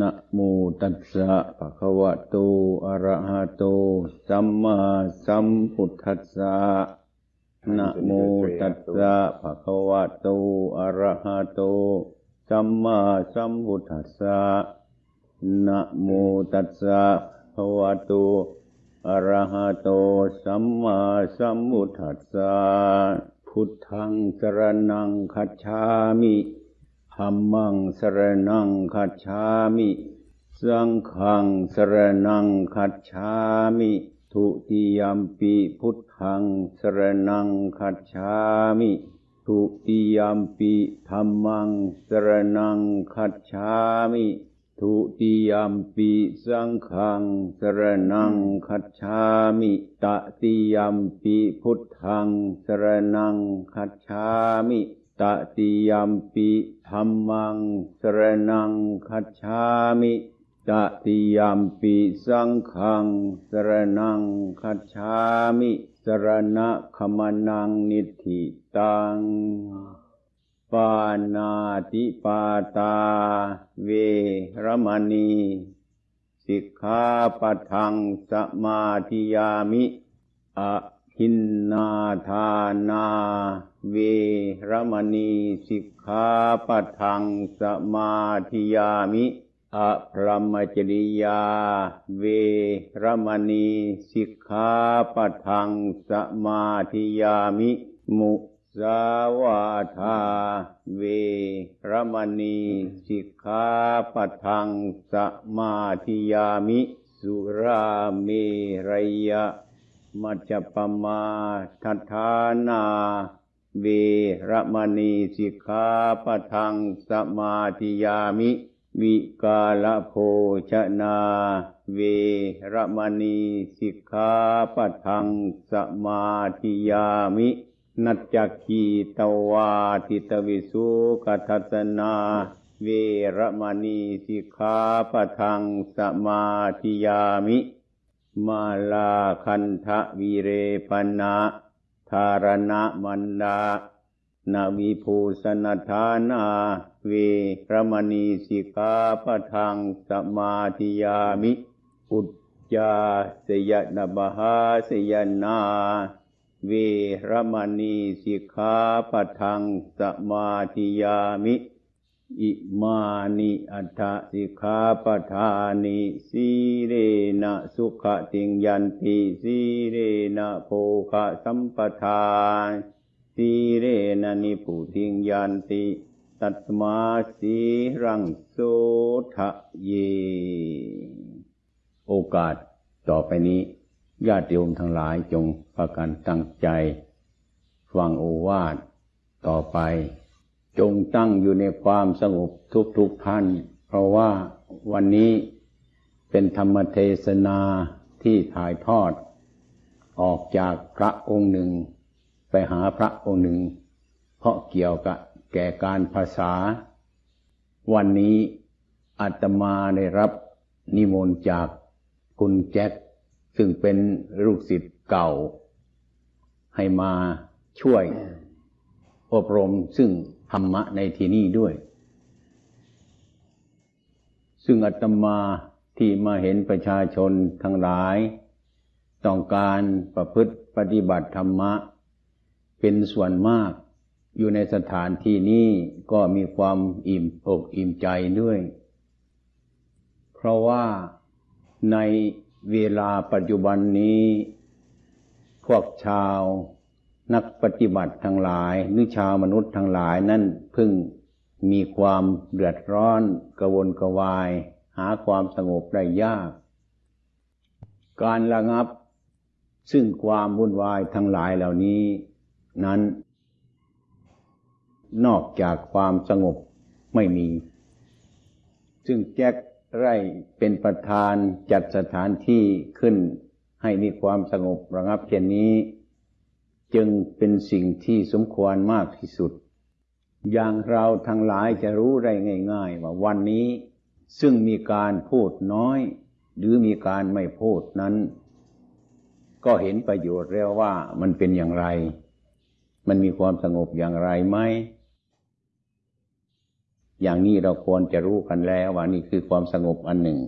นะโมตัสสะภะคะวะโต อะระหะโต สัมมาสัมพุทธัสสะ นะโมตัสสะภะคะวะโต อะระหะโต สัมมาสัมพุทธัสสะ นะโมตัสสะภะคะวะโต อะระหะโต สัมมาสัมพุทธัสสะ พุทธังสรณังคัจฉามิ ธัมมังสรณังคัจฉามิ สังฆังสรณังคัจฉามิ ทุติยมปีพุทธังสรณังคัจฉามิ ทุติยมปีธัมมังสรณังคัจฉามิทุติยมปีสังฆังสรณังคัจฉามิตติยมปีพุทธังสรณังคัจฉามิ ตติยมปิธรรมังสรนังคัจฉามิตติยมปิสังขังสรนังคัจฉามิสรณะขมนังนิธิตังปานาติปาตา เวรมณี สิกขาปัทังสมาธิยามิอะหินนาทานา เวรมณีสิกขาปัทังสมาธิยามิอะพรหมจริยา เวรมณีสิกขาปัทังสมาธิยามิ มุสาวาทา เวรมณีสิกขาปัทังสมาธิยามิ สุราเมรยะมัจจปมาทัฐานา เวรมณีสิกขาปทังสมาธิยามิ วิกาลโภชนา เวรมณีสิกขาปทังสมาธิยามินัจจคีตวาทิตวิสุกทัสนา เวรมณีสิกขาปทังสมาธิยามิ มาลาคันทะวีเรปนะ ธารณะมันดานาวิภูสนทานาเวรมณีสิกาปทังสมาธิยามิ อุจจาสยนบหาสยนา เวรมณีสิกขาปทังสมาธิยามิ อิมานิอัฏฐสิกขาปทานิสีเรนะสุขติงยันติสีเรนะโภคะสัมปทานสีเรนะนิพุติงยันติตัตมาสีรังโสทะเย โอกาสต่อไปนี้ญาติโยมทั้งหลายจงประกันตั้งใจ ฟังโอวาทต่อไป จงตั้งอยู่ในความสงบทุกๆทท่าน เพราะว่าวันนี้เป็นธรรมเทศนาที่ถ่ายทอด ออกจากพระองค์หนึ่ง ไปหาพระองค์หนึ่ง เพราะเกี่ยวกับแก่การภาษา วันนี้อาตมาได้รับนิมนต์จากคุณแจ็คซึ่งเป็นลูกศิษย์เก่า ให้มาช่วยอบรมซึ่ง รรมะในที่นี้ด้วย ซึ่งอาตมาที่มาเห็นประชาชนทั้งหลาย ต้องการประพฤติปฏิบัติธรรมะ เป็นส่วนมากอยู่ในสถานที่นี้ก็มีความอิ่มอกอิ่มใจด้วย เพราะว่าในเวลาปัจจุบันนี้ พวกชาว นักปฏิบัติทั้งหลายหรือชาวมนุษย์ทั้งหลายนั่นพึ่งมีความเดือดร้อนกระวนกระวาย หาความสงบได้ยาก การระงับ ซึ่งความวุ่นวายทั้งหลายเหล่านี้ นั้น นอกจากความสงบไม่มี ซึ่งแจ็คไร่เป็นประธานจัดสถานที่ขึ้นให้มีความสงบระงับเช่นนี้ จึงเป็นสิ่งที่สมควรมากที่สุด อย่างเราทั้งหลายจะรู้ได้ง่าย ๆ ว่าวันนี้ซึ่งมีการพูดน้อย หรือมีการไม่พูดนั้น ก็เห็นประโยชน์แล้วว่ามันเป็นอย่างไร มันมีความสงบอย่างไรไหมอย่างนี้เราควรจะรู้กันแล้วว่านี่คือความสงบอันหนึ่ง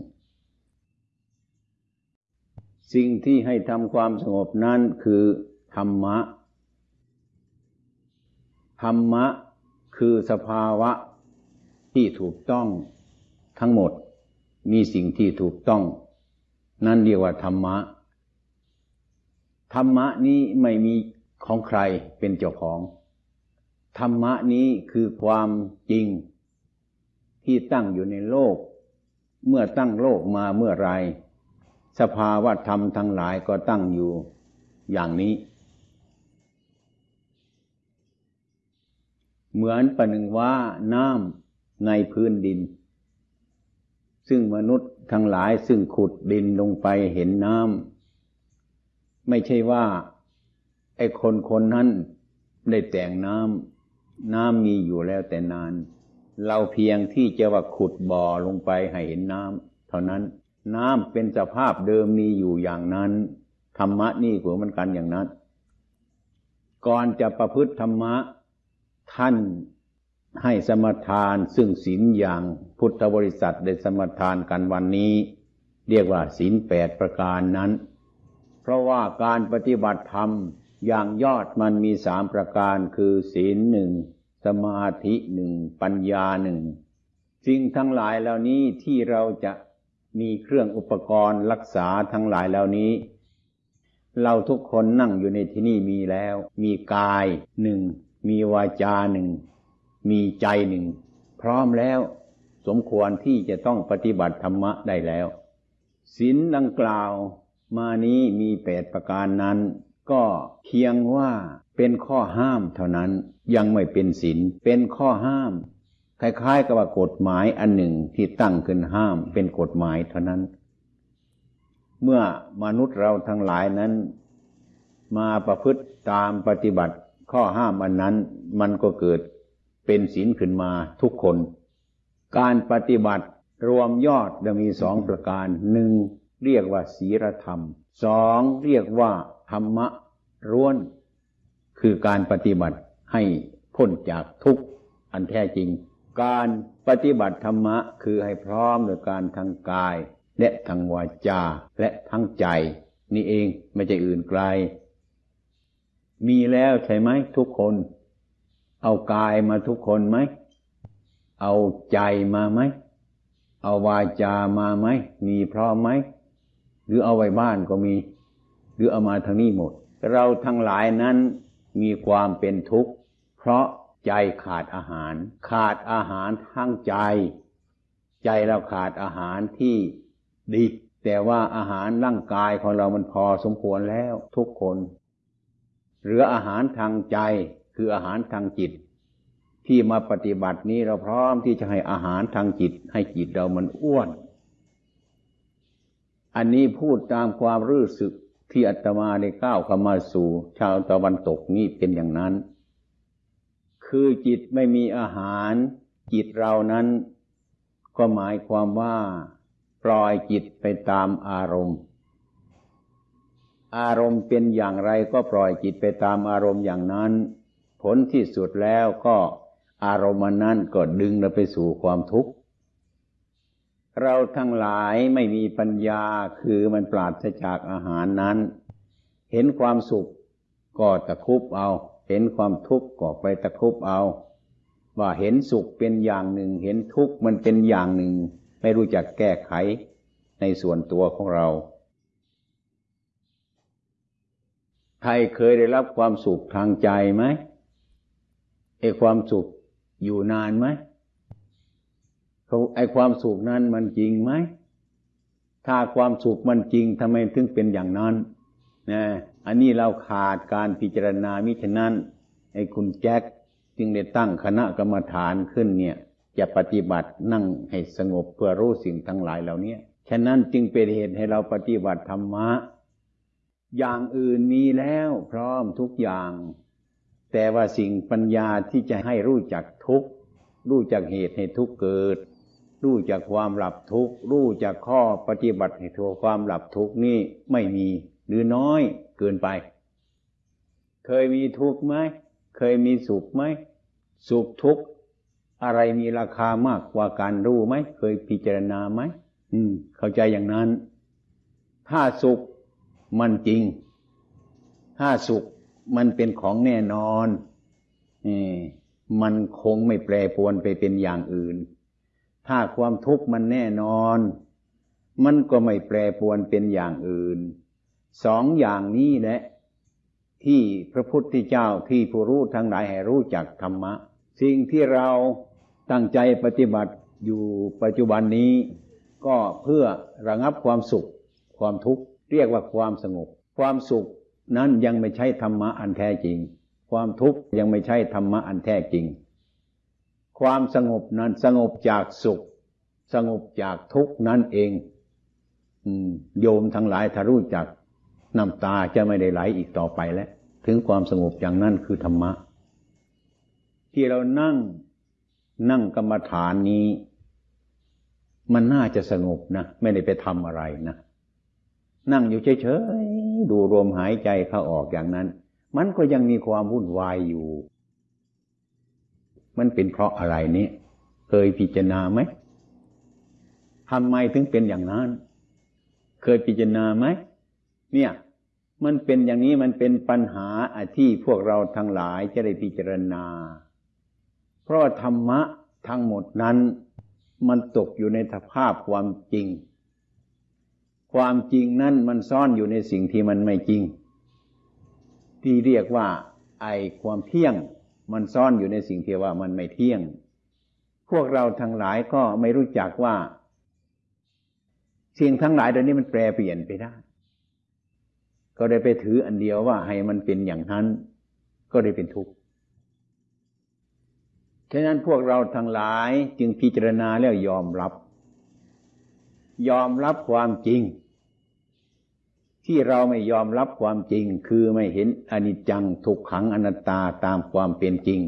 สิ่งที่ให้ทำความสงบนั้นคือ ธรรมะ ธรรมะคือสภาวะที่ถูกต้องทั้งหมด มีสิ่งที่ถูกต้อง นั่นเรียกว่าธรรมะ ธรรมะนี้ไม่มีของใครเป็นเจ้าของ ธรรมะนี้คือความจริง ที่ตั้งอยู่ในโลก เมื่อตั้งโลกมาเมื่อไร สภาวะธรรมทั้งหลายก็ตั้งอยู่อย่างนี้ เหมือนประหนึ่งว่าน้ำในพื้นดิน ซึ่งมนุษย์ทั้งหลายซึ่งขุดดินลงไปเห็นน้ำไม่ใช่ว่าไอ้คนคนนั้นได้แต่งน้ำน้ำมีอยู่แล้วแต่นาน เราเพียงที่จะว่าขุดบ่อลงไปให้เห็นน้ำเท่านั้นน้ำเป็นสภาพเดิมมีอยู่อย่างนั้น ธรรมะนี่ก็เหมือนกันอย่างนั้น ก่อนจะประพฤติธรรมะ ท่านให้สมทานซึ่งศีลอย่างพุทธบริษัทได้สมทานกันวันนี้ เรียกว่าศีลแปดประการนั้น เพราะว่าการปฏิบัติธรรมอย่างยอดมันมีสามประการคือศีลหนึ่งสมาธิหนึ่งปัญญาหนึ่งสิ่งทั้งหลายเหล่านี้ที่เราจะมีเครื่องอุปกรณ์รักษาทั้งหลายเหล่านี้ เราทุกคนนั่งอยู่ในที่นี่มีแล้ว มีกายหนึ่ง มีวาจาหนึ่ง มีใจหนึ่ง พร้อมแล้ว สมควรที่จะต้องปฏิบัติธรรมะได้แล้วศีลดังกล่าว มานี้มีแปดประการนั้น ก็เพียงว่าเป็นข้อห้ามเท่านั้นยังไม่เป็นศีลเป็นข้อห้าม คล้ายๆ กับว่ากฎหมายอันหนึ่งที่ตั้งขึ้นห้ามเป็นกฎหมายเท่านั้น เมื่อมนุษย์เราทั้งหลายนั้น มาประพฤติตามปฏิบัติ ข้อห้ามอันนั้นมันก็เกิดเป็นศีลขึ้นมาทุกคน การปฏิบัติรวมยอดจะมีสองประการหนึ่งเรียกว่าศีลธรรมสองเรียกว่าธรรมะร้วน คือการปฏิบัติให้พ้นจากทุกข์อันแท้จริง การปฏิบัติธรรมะคือให้พร้อมโดยการทางกาย และทางวาจาและทั้งใจ นี่เองไม่ใช่อื่นไกล มีแล้วใช่ไหมทุกคน เอากายมาทุกคนไหม เอาใจมาไหม เอาวาจามาไหม มีพร้อมไหม หรือเอาไว้บ้านก็มี หรือเอามาทางนี้หมด เราทั้งหลายนั้นมีความเป็นทุกข์ เพราะใจขาดอาหาร ขาดอาหารทั้งใจ ใจเราขาดอาหารที่ดี แต่ว่าอาหารร่างกายของเรามันพอสมควรแล้วทุกคน เหลืออาหารทางใจคืออาหารทางจิต ที่มาปฏิบัตินี้เราพร้อมที่จะให้อาหารทางจิต ให้จิตเรามันอ้วน อันนี้พูดตามความรู้สึกที่อาตมาได้ก้าวเข้ามาสู่ ชาวตะวันตกนี่เป็นอย่างนั้น คือจิตไม่มีอาหาร จิตเรานั้น ก็หมายความว่า ปล่อยจิตไปตามอารมณ์ อารมณ์เป็นอย่างไรก็ปล่อยจิตไปตามอารมณ์อย่างนั้น ผลที่สุดแล้วก็อารมณ์นั้นก็ดึงเราไปสู่ความทุกข์ เราทั้งหลายไม่มีปัญญาคือมันปราศจากอาหารนั้น เห็นความสุขก็ตะคุบเอา เห็นความทุกข์ก็ไปตะคุบเอา ว่าเห็นสุขเป็นอย่างหนึ่ง เห็นทุกข์มันเป็นอย่างหนึ่ง ไม่รู้จักแก้ไขในส่วนตัวของเรา ใครเคยได้รับความสุขทางใจไหมไอความสุขอยู่นานไหมเขาไอความสุขนั้นมันจริงไหม ถ้าความสุขมันจริงทำไมถึงเป็นอย่างนั้นนะอันนี้เราขาดการพิจารณามิฉะนั้นไอ้คุณแจ็คจึงได้ตั้งคณะกรรมฐานขึ้นเนี่ย จะปฏิบัตินั่งให้สงบเพื่อรู้สิ่งทั้งหลายเหล่านี้ฉะนั้นจึงเป็นเหตุให้เราปฏิบัติธรรมะ อย่างอื่นมีแล้วพร้อมทุกอย่าง แต่ว่าสิ่งปัญญาที่จะให้รู้จักทุกรู้จักเหตุให้ทุกเกิด รู้จากความหลับทุกรู้จากข้อปฏิบัติให้ทัวความหลับทุกนี่ไม่มีหรือน้อยเกินไป เคยมีทุกข์ไหมเคยมีสุขไหมสุขทุกข์อะไรมีราคามากกว่าการรู้ไหมเคยพิจารณาไหมอืม เข้าใจอย่างนั้น ถ้าสุข มันจริงถ้าสุขมันเป็นของแน่นอนอมันคงไม่แปรปวนไปเป็นอย่างอื่น ถ้าความทุกข์มันแน่นอน มันก็ไม่แปรปวนเป็นอย่างอื่น สองอย่างนี้แหละที่พระพุทธเจ้าที่ผู้รู้ทั้งหลายให้รู้จักธรรมะ สิ่งที่เราตั้งใจปฏิบัติอยู่ปัจจุบันนี้ ก็เพื่อระงับความสุขความทุกข์ เรียกว่าความสงบ ความสุขนั้นยังไม่ใช่ธรรมะอันแท้จริง ความทุกข์ยังไม่ใช่ธรรมะอันแท้จริง ความสงบนั้นสงบจากสุข สงบจากทุกข์นั่นเองโยมทั้งหลายถ้ารู้จักน้ำตาจะไม่ได้ไหลอีกต่อไปแล้ว ถึงความสงบอย่างนั้นคือธรรมะ ที่เรานั่งนั่งกรรมฐานนี้ มันน่าจะสงบนะ ไม่ได้ไปทำอะไรนะ นั่งอยู่เฉยๆดูลมหายใจเข้าออกอย่างนั้น มันก็ยังมีความวุ่นวายอยู่ มันเป็นเพราะอะไรนี้เคยพิจารณาไหมทำไมถึงเป็นอย่างนั้น เคยพิจารณาไหมเนี่ย มันเป็นอย่างนี้มันเป็นปัญหาที่พวกเราทั้งหลายจะได้พิจารณา เพราะธรรมะทั้งหมดนั้น มันตกอยู่ในสภาพความจริง ความจริงนั้นมันซ่อนอยู่ในสิ่งที่มันไม่จริง ที่เรียกว่าไอความเที่ยง มันซ่อนอยู่ในสิ่งที่ว่ามันไม่เที่ยง พวกเราทั้งหลายก็ไม่รู้จักว่า สิ่งทั้งหลายเดี๋ยวนี้มันแปรเปลี่ยนไปได้ ก็ได้ไปถืออันเดียวว่าให้มันเป็นอย่างนั้น ก็ได้เป็นทุกข์ฉะนั้นพวกเราทั้งหลายจึงพิจารณาแล้วยอมรับ ยอมรับความจริง ที่เราไม่ยอมรับความจริงคือไม่เห็นอนิจจังทุกขังอนัตตาตามความเป็นจริง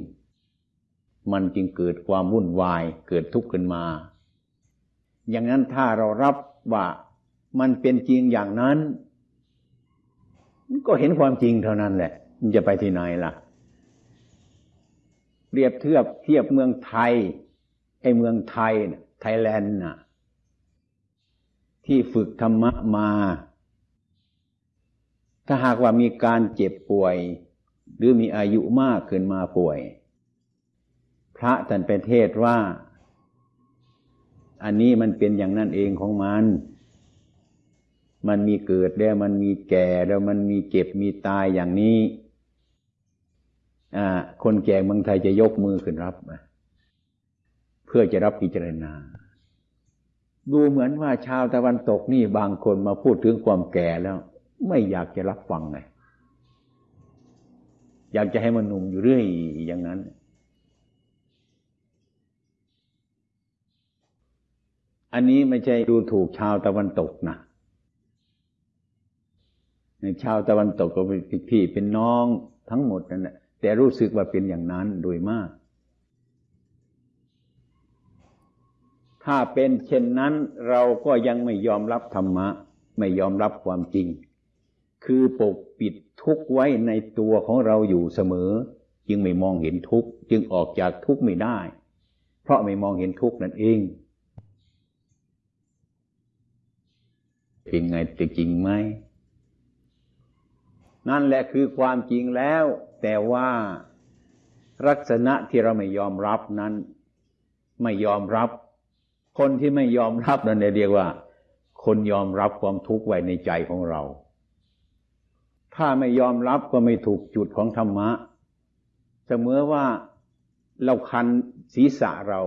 มันจึงเกิดความวุ่นวายเกิดทุกข์ขึ้นมา อย่างนั้นถ้าเรารับว่ามันเป็นจริงอย่างนั้น ก็เห็นความจริงเท่านั้นแหละ มันจะไปที่ไหนล่ะเรียบเทียบเทียบเมืองไทยไอ้เมืองไทยไทยแลนด์น่ะ ที่ฝึกธรรมะมา ถ้าหากว่ามีการเจ็บป่วย หรือมีอายุมากขึ้นมาป่วย พระท่านไปเทศว่า อันนี้มันเป็นอย่างนั้นเองของมัน มันมีเกิดแล้วมันมีแก่แล้วมันมีเจ็บมีตายอย่างนี้คนแก่เมืองไทยจะยกมือขึ้นรับเพื่อจะรับพิจารณา ดูเหมือนว่าชาวตะวันตกนี่บางคนมาพูดถึงความแก่แล้ว ไม่อยากจะรับฟังไงอยากจะให้มันหนุ่มอยู่เรื่อยอย่างนั้น อันนี้ไม่ใช่ดูถูกชาวตะวันตกนะชาวตะวันตกก็เป็นพี่เป็นน้องทั้งหมดนั่นแหละแต่รู้สึกว่าเป็นอย่างนั้นโดยมาก ถ้าเป็นเช่นนั้นเราก็ยังไม่ยอมรับธรรมะ ไม่ยอมรับความจริง คือปกปิดทุกข์ไว้ในตัวของเราอยู่เสมอ จึงไม่มองเห็นทุกข์จึงออกจากทุกข์ไม่ได้ เพราะไม่มองเห็นทุกข์นั่นเองเป็นไงจะจริงไหมนั่นแหละคือความจริงแล้ว แต่ว่าลักษณะที่เราไม่ยอมรับนั้น ไม่ยอมรับ คนที่ไม่ยอมรับนั่นเรียกว่า คนยอมรับความทุกข์ไว้ในใจของเรา ถ้าไม่ยอมรับก็ไม่ถูกจุดของธรรมะ เสมอว่าเราคันศีรษะเรา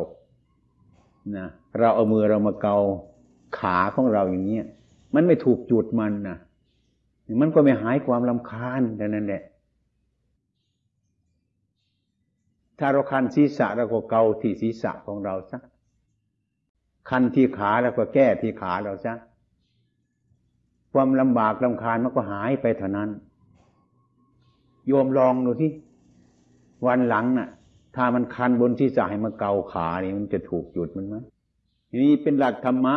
นะเราเอามือเรามาเกาขาของเราอย่างเนี้ยมันไม่ถูกจุดมันนะมันก็ไม่หายความลำคาญแต่นั้นแหละถ้าเราคันศีรษะเราก็เกาที่ศีรษะของเราซะคันที่ขาเราก็แก้ที่ขาเราซะ ความลำบากลำคาญมันก็หายไปเท่านั้น โยมลองดูที่วันหลังน่ะ ถ้ามันคันบนที่สายมาเกาขาเนี่ยมันจะถูกจุดมันไหมนี่เป็นหลักธรรมะ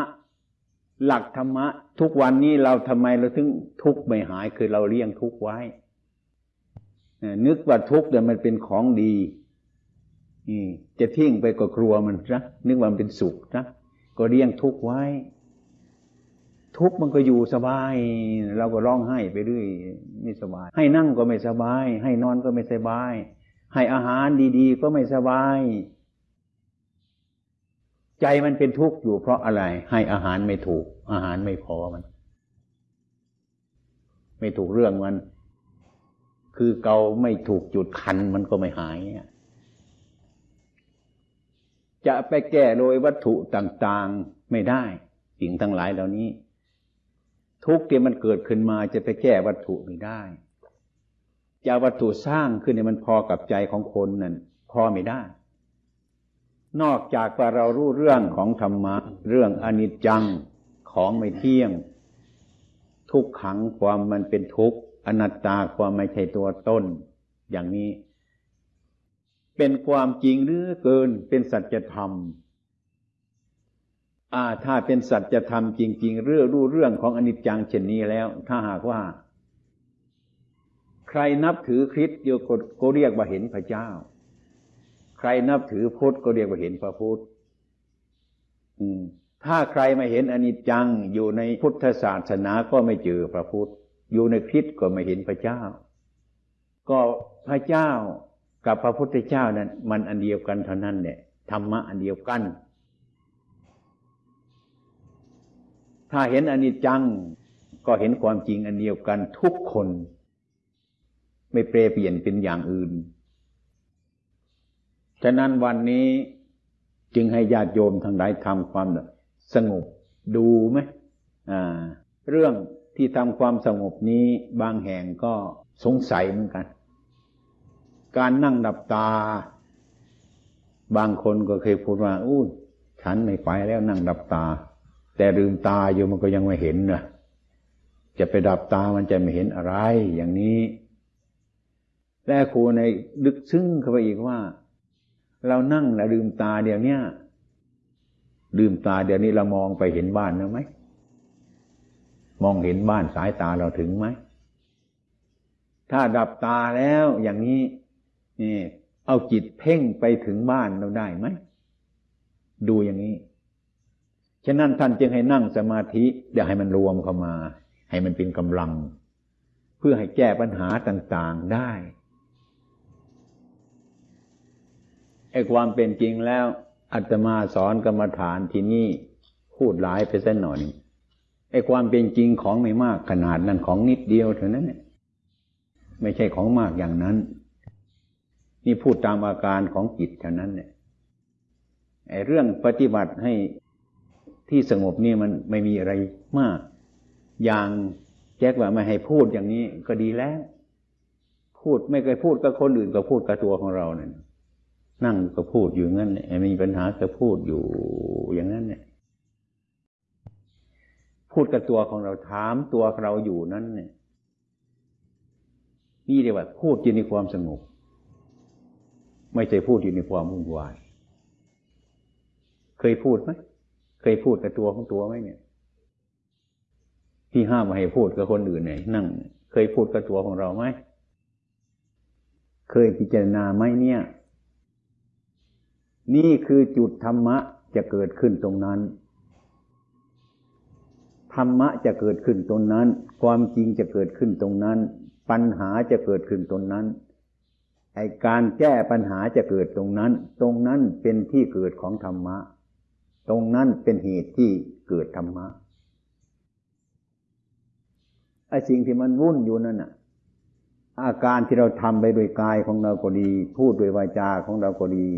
หลักธรรมะ ทุกวันนี้เราทำไมเราถึงทุกข์ไม่หายคือเราเลี้ยงทุกข์ไว้นึกว่าทุกข์เนี่ยมันเป็นของดีจะทิ้งไปก็กลัวมันนะนึกว่ามันเป็นสุขนะก็เลี้ยงทุกข์ไว้ ทุกข์มันก็อยู่สบาย เราก็ร้องไห้ไปเรื่อยไม่สบาย ให้นั่งก็ไม่สบาย ให้นอนก็ไม่สบาย ให้อาหารดีๆ ก็ไม่สบาย ใจมันเป็นทุกข์อยู่เพราะอะไร ให้อาหารไม่ถูก อาหารไม่พอมัน ไม่ถูกเรื่องมัน คือเกาไม่ถูกจุดคันมันก็ไม่หายเนี่ยจะไปแก้โดยวัตถุต่างๆไม่ได้ สิ่งทั้งหลายเหล่านี้ ทุกที่มันเกิดขึ้นมาจะไปแก้วัตถุไม่ได้จะวัตถุสร้างขึ้นเนี่ยมันพอกับใจของคนนั่นพอไม่ได้ นอกจากว่าเรารู้เรื่องของธรรมะ เรื่องอนิจจังของไม่เที่ยง ทุกขังความมันเป็นทุกข์อนัตตาความไม่ใช่ตัวต้น อย่างนี้ เป็นความจริงหรือเกินเป็นสัจธรรม อ่า ถ้าเป็นสัจธรรมจริง ๆ เรื่องรู้เรื่องของอนิจจังเช่นนี้แล้ว ถ้าหากว่า ใครนับถือคริสต์โยก็เรียกว่าเห็นพระเจ้า ใครนับถือพุทธก็เรียกว่าเห็นพระพุทธถ้าใครไม่เห็นอนิจจังอยู่ในพุทธศาสนาก็ไม่เจอพระพุทธ อยู่ในคริสต์ก็ไม่เห็นพระเจ้า ก็พระเจ้ากับพระพุทธเจ้านั้น มันอันเดียวกันเท่านั้นเนี่ยธรรมะอันเดียวกัน ถ้าเห็นอนิจจังก็เห็นความจริงอันเดียวกันทุกคน ไม่เปรเปลี่ยนเป็นอย่างอื่น ฉะนั้นวันนี้จึงให้ญาติโยมทั้งหลายทำความสงบดูไหมอ่าเรื่องที่ทำความสงบนี้บางแห่งก็สงสัยเหมือนกัน การนั่งดับตา บางคนก็เคยพูดว่าอู้ฉันไม่ไปแล้วนั่งดับตา แต่ลืมตาอยู่มันก็ยังไม่เห็นนะจะไปดับตามันจะไม่เห็นอะไรอย่างนี้ และครูในดึกซึ้งเข้าไปอีกว่า เรานั่งแล้วลืมตาเดี๋ยวนี้ลืมตาเดี๋ยวนี้เรามองไปเห็นบ้านแล้วไหมมองเห็นบ้านสายตาเราถึงไหมถ้าดับตาแล้วอย่างนี้นี่เอาจิตเพ่งไปถึงบ้านเราได้ไหม ดูอย่างนี้ ฉะนั้นท่านจึงให้นั่งสมาธิเดี๋ยวให้มันรวมเข้ามา ให้มันเป็นกำลัง เพื่อให้แก้ปัญหาต่างๆได้ไอ้ความเป็นจริงแล้วอาตมาสอนกรรมฐานที่นี่พูดหลายไปสักหน่อยไอ้ความเป็นจริงของไม่มากขนาดนั้นของนิดเดียวเท่านั้นไม่ใช่ของมากอย่างนั้น นี่พูดตามอาการของจิตเท่านั้นเนี่ยไอ้เรื่องปฏิบัติให้ ที่สงบนี่มันไม่มีอะไรมาก อย่างแจ็คว่าไม่ให้พูดอย่างนี้ก็ดีแล้ว พูดไม่เคยพูดกับคนอื่นก็พูดกับตัวของเราเนี่ยนั่งก็พูดอยู่งั้นเนี่ยมีปัญหาก็พูดอยู่อย่างนั้นเนี่ย พูดกับตัวของเราถามตัวเราอยู่นั้นเนี่ย นี่เรียกว่าพูดอยู่ในความสงบไม่ใช่พูดอยู่ในความวุ่นวาย เคยพูดไหม เคยพูดกับตัวของตัวไหมเนี่ย ที่ห้ามมาให้พูดกับคนอื่นเนี่ยนั่ง เคยพูดกับตัวของเราไหมเคยพิจารณาไหมเนี่ย นี่คือจุดธรรมะจะเกิดขึ้นตรงนั้น ธรรมะจะเกิดขึ้นตรงนั้น ความจริงจะเกิดขึ้นตรงนั้น ปัญหาจะเกิดขึ้นตรงนั้นไอการแก้ปัญหาจะเกิดตรงนั้น ตรงนั้นเป็นที่เกิดของธรรมะ ตรงนั้นเป็นเหตุที่เกิดธรรมะไอ้สิ่งที่มันวุ่นอยู่นั่นน่ะ อาการที่เราทำไปโดยกายของเราก็ดี พูดโดยวาจาของเราก็ดี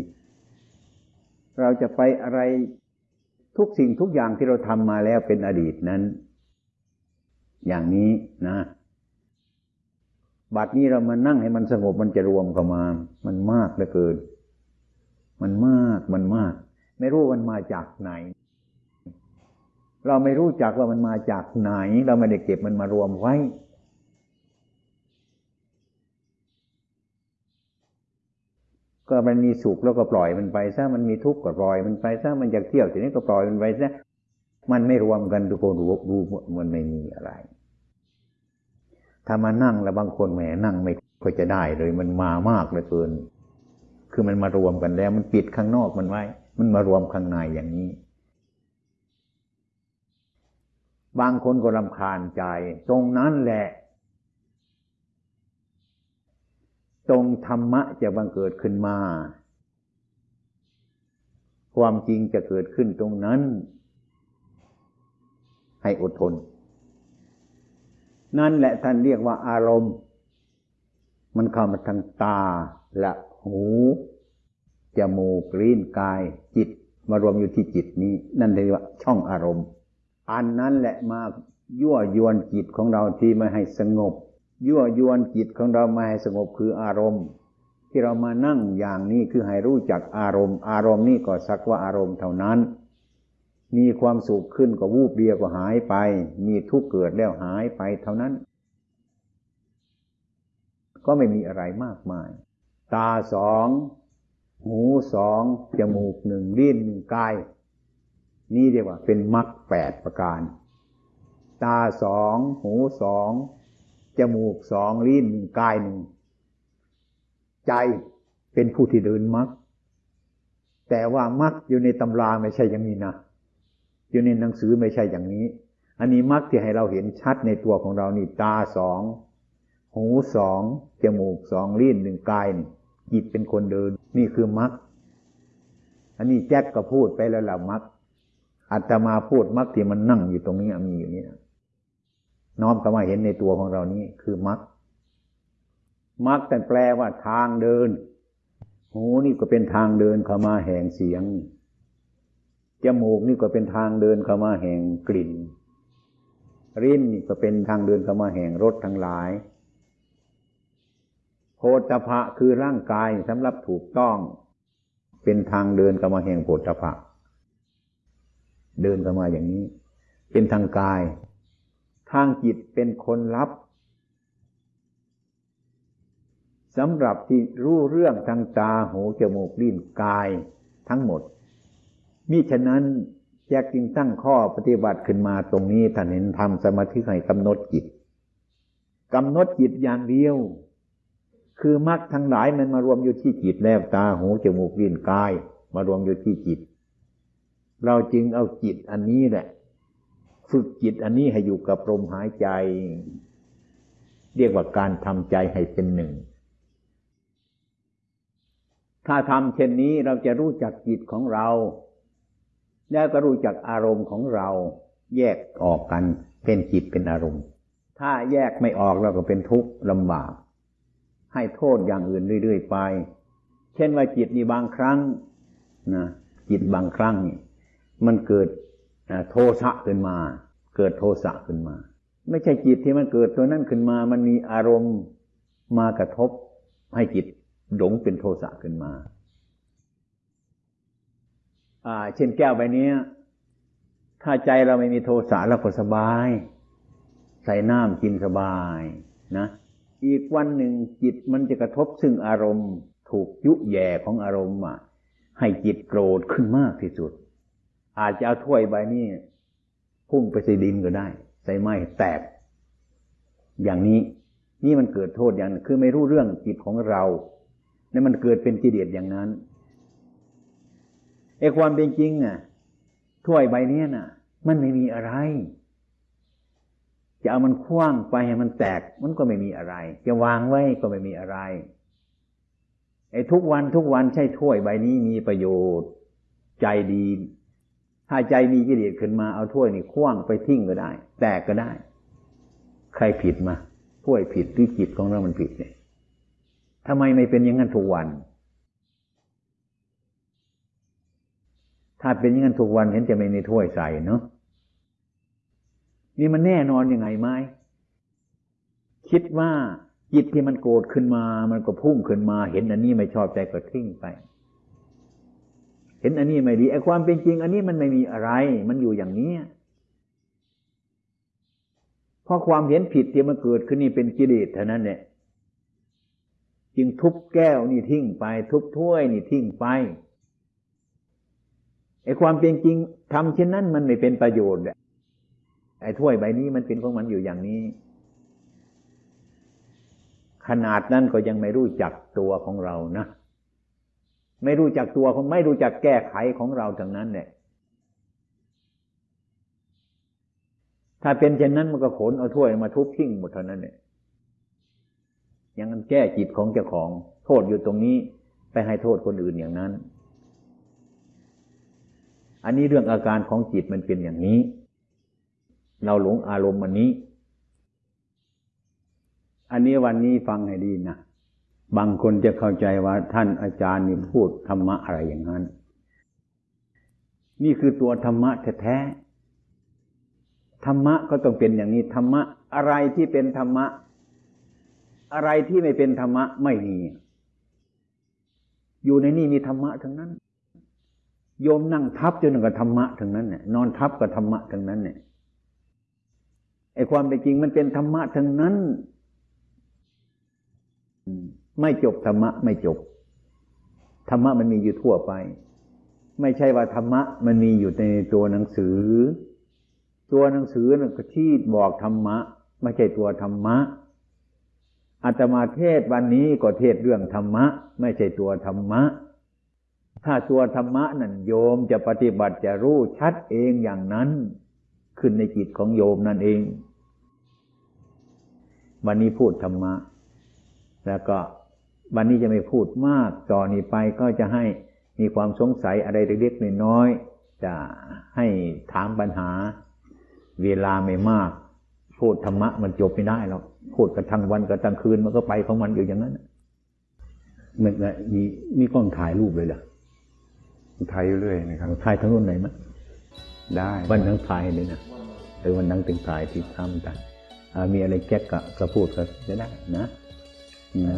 เราจะไปอะไรทุกสิ่งทุกอย่างที่เราทำมาแล้วเป็นอดีตนั้น อย่างนี้นะ บัดนี้เรามานั่งให้มันสงบมันจะรวมเข้ามา มันมากเหลือเกิน มันมากมันมาก ไม่รู้มันมาจากไหน เราไม่รู้จักว่ามันมาจากไหน เราไม่ได้เก็บมันมารวมไว้ ก็มันมีสุขแล้วก็ปล่อยมันไปซะมันมีทุกข์ก็ปล่อยมันไปซะมันอยากเที่ยวทีนี้ก็ปล่อยมันไปซะมันไม่รวมกันทุกคนรู้รู้มันไม่มีอะไร ถ้ามานั่งแล้วบางคนแหมนั่งไม่ค่อยจะได้เลยมันมามากเหลือเกิน คือมันมารวมกันแล้ว มันปิดข้างนอกมันไว้ มันมารวมข้างในอย่างนี้ บางคนก็รำคาญใจ ตรงนั้นแหละ ตรงธรรมะจะบังเกิดขึ้นมา ความจริงจะเกิดขึ้นตรงนั้น ให้อดทน นั่นแหละท่านเรียกว่าอารมณ์ มันเข้ามาทางตาและหู จมูกลิ้นกายจิตมารวมอยู่ที่จิตนี้ นั่นเรียกว่าช่องอารมณ์ อันนั้นแหละมายั่วยวนจิตของเราที่ไม่ให้สงบ ยั่วยวนจิตของเราไม่ให้สงบคืออารมณ์ ที่เรามานั่งอย่างนี้คือให้รู้จักอารมณ์ อารมณ์นี่ก็สักว่าอารมณ์เท่านั้น มีความสุขขึ้นก็วูบเดียวก็หายไป มีทุกข์เกิดแล้วหายไปเท่านั้น ก็ไม่มีอะไรมากมาย ตาสอง หูสองจมูกหนึ่งลิ้นหนึ่งกาย นี่เรียกว่าเป็นมรรคแปดประการ ตาสองหูสองจมูกสองลิ้นหนึ่งกายหนึ่งใจเป็นผู้ที่เดินมรรคแต่ว่ามรรคอยู่ในตำราไม่ใช่อย่างนี้นะอยู่ในหนังสือไม่ใช่อย่างนี้ อันนี้มรรคที่ให้เราเห็นชัดในตัวของเรานี่ตาสองหูสองจมูกสองลิ้นหนึ่งกายนี่จิตเป็นคนเดิน นี่คือมรรคอันนี้แจ็คก็พูดไปแล้วล่ะมรรคอาตมาพูดมรรคที่มันนั่งอยู่ตรงนี้มีอยู่นี่นะน้อมเข้ามาเห็นในตัวของเรานี่คือมรรคมรรคแต่แปลว่าทางเดินหูนี่ก็เป็นทางเดินเข้ามาแห่งเสียงจมูกนี่ก็เป็นทางเดินเข้ามาแห่งกลิ่นริ้นนี่ก็เป็นทางเดินเข้ามาแห่งรสทั้งหลาย โพธพะคือร่างกายสำหรับถูกต้อง เป็นทางเดินเข้ามาแห่งโพธพะ เดินเข้ามาอย่างนี้ เป็นทางกาย ทางจิตเป็นคนรับสำหรับที่รู้เรื่องทางตาหูจมูกลิ้นกายทั้งหมด มิฉะนั้นแจกจึงตั้งข้อปฏิบัติขึ้นมาตรงนี้ท่านเห็นทำสมาธิให้กำหนดจิตกำหนดจิตอย่างเดียว คือมรรคทั้งหลายมันมารวมอยู่ที่จิตแล้วตาหูจมูกลิ้นกาย มารวมอยู่ที่จิต เราจึงเอาจิตอันนี้แหละ ฝึกจิตอันนี้ให้อยู่กับลมหายใจ เรียกว่าการทำใจให้เป็นหนึ่ง ถ้าทำเช่นนี้เราจะรู้จักจิตของเรา แล้วก็รู้จักอารมณ์ของเรา แยกออกกันเป็นจิตเป็นอารมณ์ ถ้าแยกไม่ออกเราก็เป็นทุกข์ลำบาก ให้โทษอย่างอื่นเรื่อยๆไป เช่นว่าจิตนี่บางครั้งนะจิตบางครั้งมันเกิดโทสะขึ้นมา เกิดโทสะขึ้นมา ไม่ใช่จิตที่มันเกิดตัวนั้นขึ้นมา มันมีอารมณ์มากระทบให้จิตหลงเป็นโทสะขึ้นมาอ่าเช่นแก้วใบนี้ถ้าใจเราไม่มีโทสะเราก็สบาย ใส่น้ำกินสบายนะ อีกวันหนึ่งจิตมันจะกระทบซึ่งอารมณ์ ถูกยุแย่ของอารมณ์อะให้จิตโกรธขึ้นมากที่สุด อาจจะเอาถ้วยใบนี้พุ่งไปใส่ดินก็ได้ ใส่ไม้แตก อย่างนี้นี่มันเกิดโทษอย่างนึงคือไม่รู้เรื่องจิตของเราเนี่ยมันเกิดเป็นกิเลสอย่างนั้นไอ้ความเป็นจริงอะถ้วยใบนี้น่ะ มันไม่มีอะไร จะเอามันคว้างไปให้มันแตกมันก็ไม่มีอะไร จะวางไว้ก็ไม่มีอะไรไอ้ทุกวันทุกวันใช่ถ้วยใบนี้มีประโยชน์ ใจดี ถ้าใจมีกิเลสขึ้นมาเอาถ้วยนี่คว้างไปทิ้งก็ได้ แตกก็ได้ ใครผิดมาถ้วยผิดหรือจิตของเรามันผิดเนี่ยทำไมไม่เป็นอย่างนั้นทุกวัน ถ้าเป็นอย่างนั้นทุกวันเห็นจะไม่มีถ้วยใส่เนาะ นี่มันแน่นอนยังไงไหมคิดว่าจิตที่มันโกรธขึ้นมา มันก็พุ่งขึ้นมา เห็นอันนี้ไม่ชอบใจก็ทิ้งไป เห็นอันนี้ไม่ดีไอ้ความเป็นจริง อันนี้มันไม่มีอะไร มันอยู่อย่างนี้เพราะความเห็นผิดที่มันเกิดขึ้นนี่เป็นกิเลสเท่านั้นเนี่ยจึงทุบแก้วนี่ทิ้งไป ทุบถ้วยนี่ทิ้งไปไอ้ความเป็นจริงทำเช่นนั้นมันไม่เป็นประโยชน์ ไอ้ถ้วยใบนี้มันเป็นของมันอยู่อย่างนี้ ขนาดนั้นก็ยังไม่รู้จักตัวของเรานะไม่รู้จักตัวของไม่รู้จักแก้ไขของเราทั้งนั้นเนี่ยถ้าเป็นเช่นนั้นมันก็ขนเอาถ้วยมาทุบทิ้งหมดเท่านั้นเนี่ยยังกันแก้จิตของเจ้าของ โทษอยู่ตรงนี้ ไปให้โทษคนอื่นอย่างนั้น อันนี้เรื่องอาการของจิตมันเป็นอย่างนี้ เราหลงอารมณ์อันนี้ อันนี้วันนี้ฟังให้ดีนะ บางคนจะเข้าใจว่าท่านอาจารย์นี่พูดธรรมะอะไรอย่างนั้น นี่คือตัวธรรมะแท้ๆ ธรรมะก็ต้องเป็นอย่างนี้ธรรมะอะไรที่เป็นธรรมะ อะไรที่ไม่เป็นธรรมะไม่มี อยู่ในนี่มีธรรมะทั้งนั้น โยมนั่งทับจนกับธรรมะทั้งนั้นเนี่ยนอนทับกับธรรมะทั้งนั้นเนี่ย ไอ้ความเป็นจริงมันเป็นธรรมะทั้งนั้นไม่จบธรรมะไม่จบ ธรรมะมันมีอยู่ทั่วไป ไม่ใช่ว่าธรรมะมันมีอยู่ในตัวหนังสือ ตัวหนังสือนั่นก็ที่บอกธรรมะ ไม่ใช่ตัวธรรมะอาตมาเทศวันนี้ก็เทศเรื่องธรรมะ ไม่ใช่ตัวธรรมะ ถ้าตัวธรรมะนั่นโยมจะปฏิบัติจะรู้ชัดเองอย่างนั้น ขึ้นในจิตของโยมนั่นเอง วันนี้พูดธรรมะ แล้วก็วันนี้จะไม่พูดมากต่อนนี้ไปก็จะให้มีความสงสัยอะไรเล็กๆน้อยๆจะให้ถามปัญหา เวลาไม่มาก พูดธรรมะมันจบไม่ได้หรอกพูดกันทั้งวันกันทั้งคืนมันก็ไปของมันอยู่อย่างนั้นมันมีมีกล้องถ่ายรูปเลยเหรอถ่ายอยู่เรื่อยนะครับถ่ายทั้งรุ่นไหนมั้ยได้วันทั้งถ่ายเลยนะเออวันทั้งถึงถ่ายที่ทำกันอ่า มีอะไรแก๊กกะก็พูดก็จะได้นะนะ